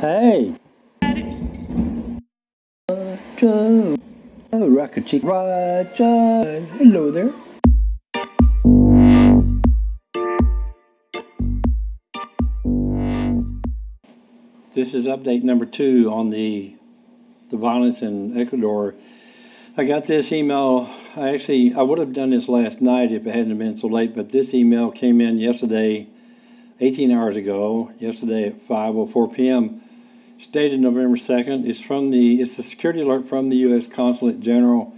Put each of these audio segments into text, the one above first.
Hey. Roger. Oh, Rocket Chick. Roger. Hello there. This is update number two on the the violence in Ecuador. I got this email. I actually I would have done this last night if it hadn't been so late, but this email came in yesterday, 18 hours ago. Yesterday at 5:04 p.m. Stated November 2nd. It's from the. It's a security alert from the U.S. Consulate General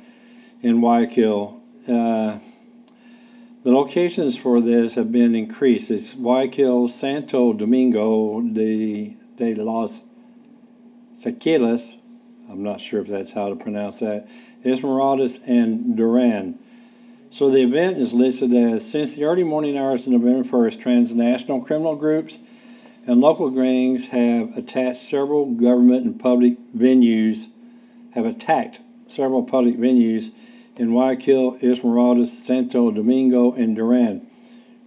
in Guayaquil. Uh, the locations for this have been increased. It's Guayaquil, Santo Domingo de, de los Sequilas. I'm not sure if that's how to pronounce that. Esmeraldas and Duran. So the event is listed as since the early morning hours of November 1st, transnational criminal groups and local gangs have attached several government and public venues, have attacked several public venues in Guayaquil, Esmeraldas, Santo Domingo, and Duran.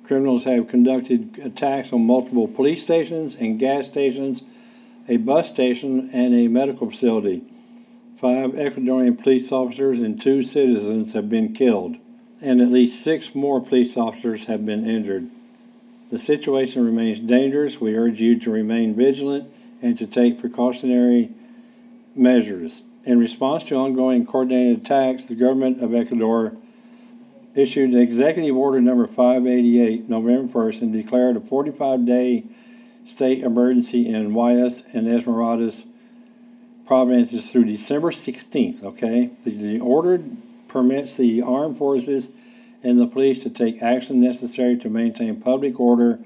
Criminals have conducted attacks on multiple police stations and gas stations, a bus station, and a medical facility. Five Ecuadorian police officers and two citizens have been killed, and at least six more police officers have been injured. The situation remains dangerous. We urge you to remain vigilant and to take precautionary measures. In response to ongoing coordinated attacks, the government of Ecuador issued Executive Order number 588 November 1st and declared a 45 day state emergency in Guayas and Esmeraldas provinces through December 16th. Okay, the, the order permits the armed forces and the police to take action necessary to maintain public order,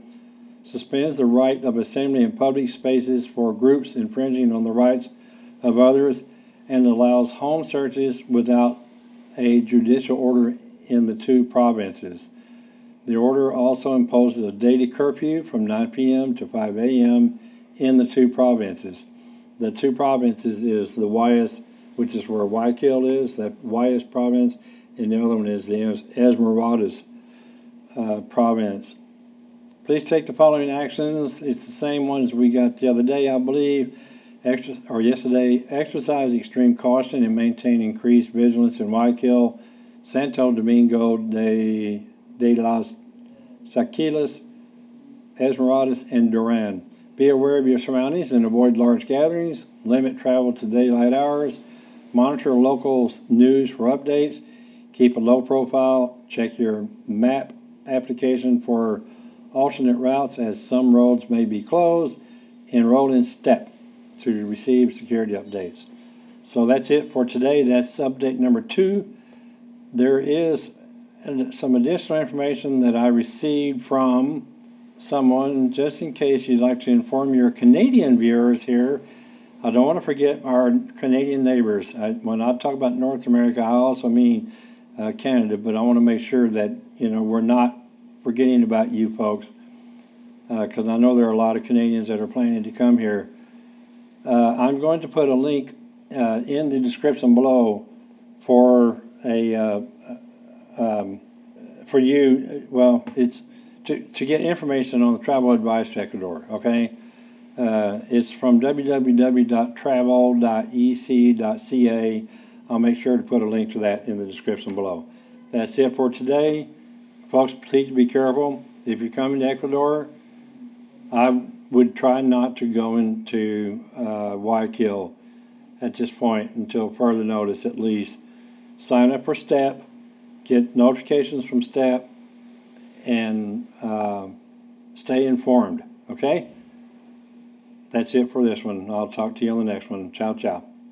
suspends the right of assembly in public spaces for groups infringing on the rights of others, and allows home searches without a judicial order in the two provinces. The order also imposes a daily curfew from 9 p.m. to 5 a.m. in the two provinces. The two provinces is the Guayas, which is where Guayaquil is, that Guayas province, and the other one is the Esmeraldas uh, province. Please take the following actions. It's the same ones we got the other day, I believe, Extra, or yesterday. Exercise extreme caution and maintain increased vigilance in Guayaquil, Santo Domingo de, de las Saquilas, Esmeraldas, and Duran. Be aware of your surroundings and avoid large gatherings. Limit travel to daylight hours. Monitor local news for updates Keep a low profile. Check your map application for alternate routes as some roads may be closed. Enroll in STEP to receive security updates. So that's it for today. That's update number two. There is some additional information that I received from someone just in case you'd like to inform your Canadian viewers here. I don't want to forget our Canadian neighbors. I, when I talk about North America, I also mean uh, Canada, but I want to make sure that you know we're not forgetting about you folks because uh, I know there are a lot of Canadians that are planning to come here. Uh, I'm going to put a link uh, in the description below for a uh, um, for you. Well, it's to to get information on the travel advice to Ecuador. Okay. Uh, it's from www.travel.gc.ca I'll make sure to put a link to that in the description below. That's it for today. Folks, please be careful. If you're coming to Ecuador, I would try not to go into uh, Guayaquil at this point until further notice at least. Sign up for STEP, get notifications from STEP, and uh, stay informed, okay? That's it for this one. I'll talk to you on the next one. Ciao, ciao.